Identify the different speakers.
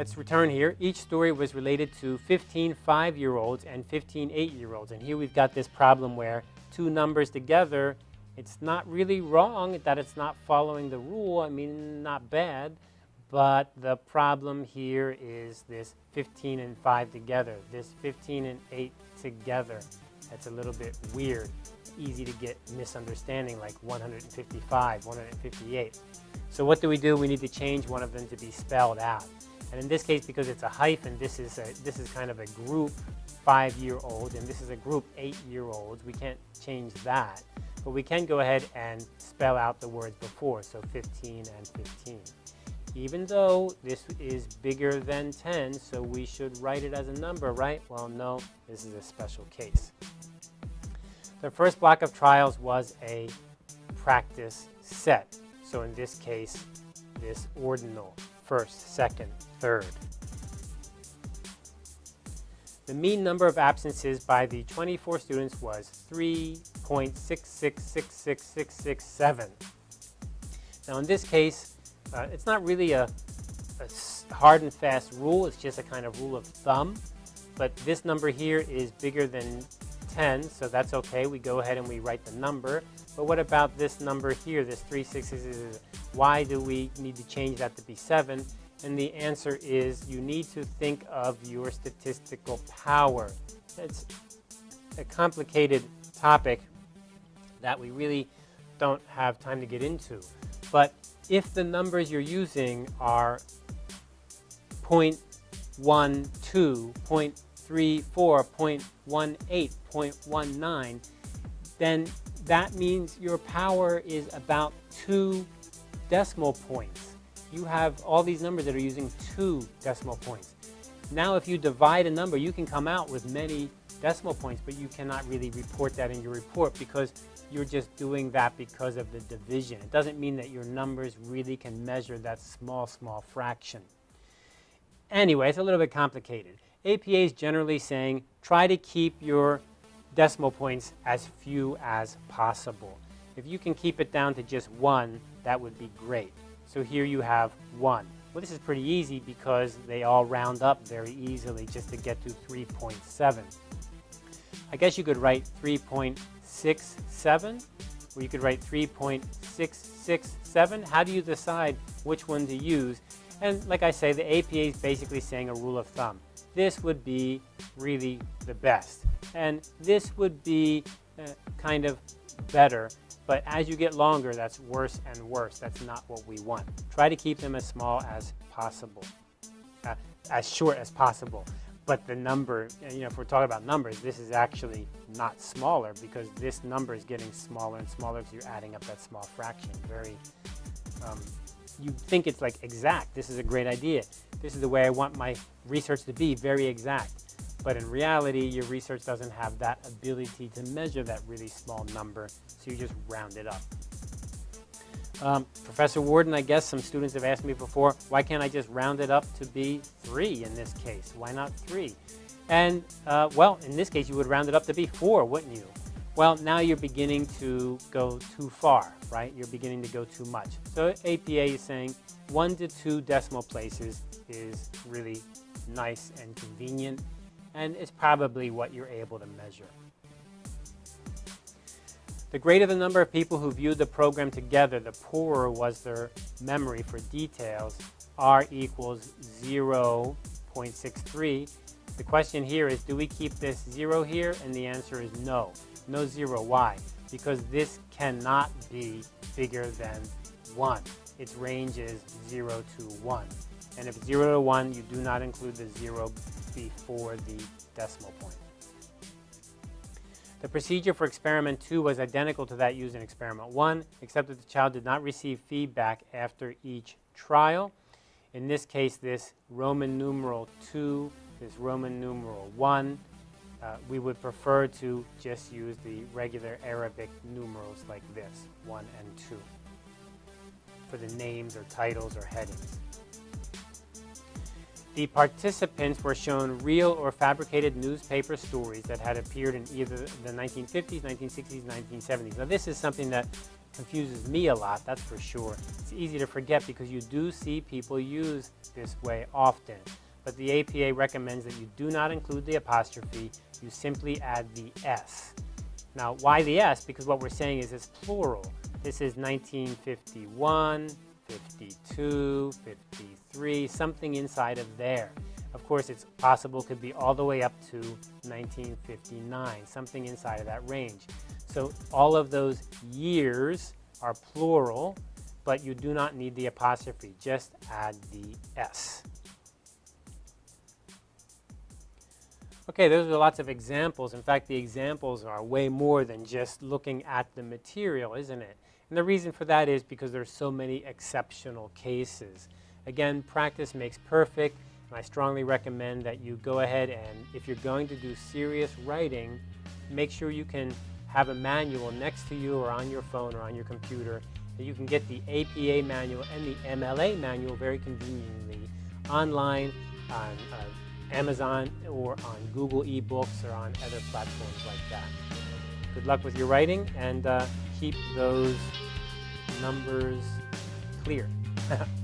Speaker 1: let's return here. Each story was related to 15 five-year-olds and 15 eight-year-olds. And here we've got this problem where two numbers together, it's not really wrong that it's not following the rule. I mean, not bad. But the problem here is this 15 and 5 together, this 15 and 8 together. That's a little bit weird. Easy to get misunderstanding like 155, 158. So what do we do? We need to change one of them to be spelled out. And in this case, because it's a hyphen, this is, a, this is kind of a group five-year-old, and this is a group eight-year-olds. We can't change that. But we can go ahead and spell out the words before, so 15 and 15. Even though this is bigger than 10, so we should write it as a number, right? Well, no, this is a special case. The first block of trials was a practice set. So in this case, this ordinal, first, second, third. The mean number of absences by the 24 students was 3.66666667. Now in this case, uh, it's not really a, a hard and fast rule, it's just a kind of rule of thumb. But this number here is bigger than 10, so that's okay. We go ahead and we write the number. But what about this number here, this 366? Why do we need to change that to be 7? And the answer is you need to think of your statistical power. It's a complicated topic that we really don't have time to get into. But if the numbers you're using are 0.12, 0.34, 0.18, 0.19, then that means your power is about two decimal points. You have all these numbers that are using two decimal points. Now if you divide a number, you can come out with many decimal points, but you cannot really report that in your report because you're just doing that because of the division. It doesn't mean that your numbers really can measure that small, small fraction. Anyway, it's a little bit complicated. APA is generally saying try to keep your decimal points as few as possible. If you can keep it down to just one, that would be great. So here you have one. Well, this is pretty easy because they all round up very easily just to get to 3.7. I guess you could write 3.67, or you could write 3.667. How do you decide which one to use? And like I say, the APA is basically saying a rule of thumb. This would be really the best. And this would be uh, kind of better. But as you get longer, that's worse and worse. That's not what we want. Try to keep them as small as possible, uh, as short as possible but the number, you know, if we're talking about numbers, this is actually not smaller because this number is getting smaller and smaller because you're adding up that small fraction. Very, um, you think it's like exact. This is a great idea. This is the way I want my research to be, very exact. But in reality, your research doesn't have that ability to measure that really small number, so you just round it up. Um, Professor Warden, I guess some students have asked me before, why can't I just round it up to be 3 in this case? Why not 3? And, uh, well, in this case, you would round it up to be 4, wouldn't you? Well, now you're beginning to go too far, right? You're beginning to go too much. So APA is saying 1 to 2 decimal places is really nice and convenient, and it's probably what you're able to measure. The greater the number of people who viewed the program together, the poorer was their memory for details. R equals 0.63. The question here is, do we keep this 0 here? And the answer is no. No 0. Why? Because this cannot be bigger than 1. Its range is 0 to 1. And if 0 to 1, you do not include the 0 before the decimal point. The procedure for experiment 2 was identical to that used in experiment 1, except that the child did not receive feedback after each trial. In this case, this Roman numeral 2, this Roman numeral 1, uh, we would prefer to just use the regular Arabic numerals like this, 1 and 2, for the names or titles or headings. The participants were shown real or fabricated newspaper stories that had appeared in either the 1950s, 1960s, 1970s. Now this is something that confuses me a lot, that's for sure. It's easy to forget because you do see people use this way often. But the APA recommends that you do not include the apostrophe, you simply add the S. Now, why the S? Because what we're saying is it's plural. This is 1951, 52, 53, something inside of there. Of course, it's possible could be all the way up to 1959, something inside of that range. So all of those years are plural, but you do not need the apostrophe. Just add the S. Okay, those are lots of examples. In fact, the examples are way more than just looking at the material, isn't it? And the reason for that is because there's so many exceptional cases. Again, practice makes perfect, and I strongly recommend that you go ahead and if you're going to do serious writing, make sure you can have a manual next to you or on your phone or on your computer that you can get the APA manual and the MLA manual very conveniently online on uh, Amazon or on Google eBooks or on other platforms like that. Good luck with your writing and uh, keep those numbers clear.